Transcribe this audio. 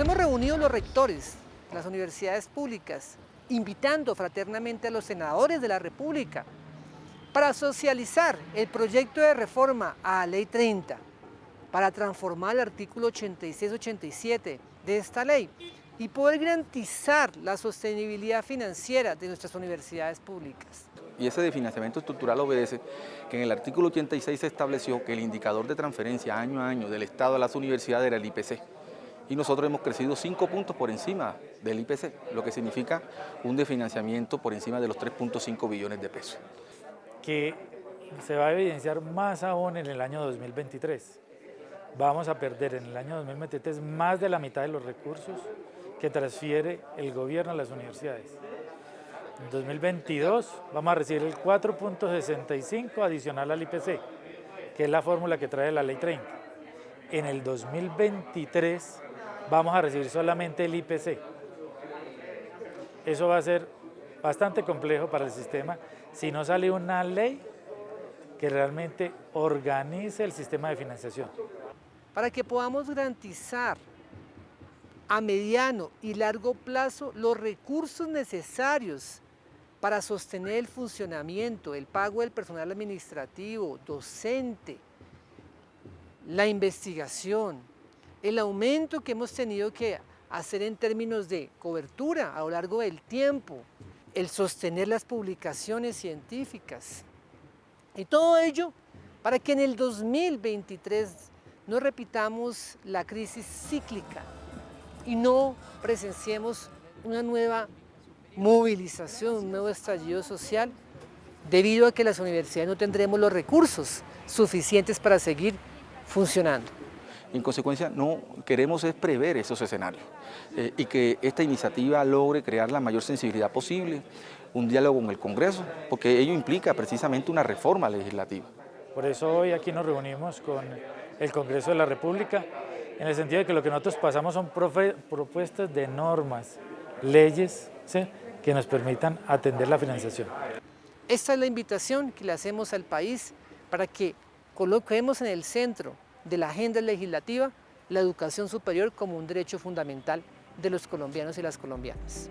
hemos reunido los rectores las universidades públicas, invitando fraternamente a los senadores de la República para socializar el proyecto de reforma a la Ley 30, para transformar el artículo 86-87 de esta ley y poder garantizar la sostenibilidad financiera de nuestras universidades públicas. Y ese de financiamiento estructural obedece que en el artículo 86 se estableció que el indicador de transferencia año a año del Estado a las universidades era el IPC. Y nosotros hemos crecido 5 puntos por encima del IPC, lo que significa un definanciamiento por encima de los 3.5 billones de pesos. Que se va a evidenciar más aún en el año 2023. Vamos a perder en el año 2023 más de la mitad de los recursos que transfiere el gobierno a las universidades. En 2022 vamos a recibir el 4.65 adicional al IPC, que es la fórmula que trae la ley 30. En el 2023 vamos a recibir solamente el IPC. Eso va a ser bastante complejo para el sistema si no sale una ley que realmente organice el sistema de financiación. Para que podamos garantizar a mediano y largo plazo los recursos necesarios para sostener el funcionamiento, el pago del personal administrativo, docente, la investigación, el aumento que hemos tenido que hacer en términos de cobertura a lo largo del tiempo, el sostener las publicaciones científicas y todo ello para que en el 2023 no repitamos la crisis cíclica y no presenciemos una nueva movilización, un nuevo estallido social, debido a que las universidades no tendremos los recursos suficientes para seguir funcionando. En consecuencia, no queremos es prever esos escenarios eh, y que esta iniciativa logre crear la mayor sensibilidad posible, un diálogo con el Congreso, porque ello implica precisamente una reforma legislativa. Por eso hoy aquí nos reunimos con el Congreso de la República en el sentido de que lo que nosotros pasamos son propuestas de normas, leyes que nos permitan atender la financiación. Esta es la invitación que le hacemos al país para que coloquemos en el centro de la agenda legislativa la educación superior como un derecho fundamental de los colombianos y las colombianas.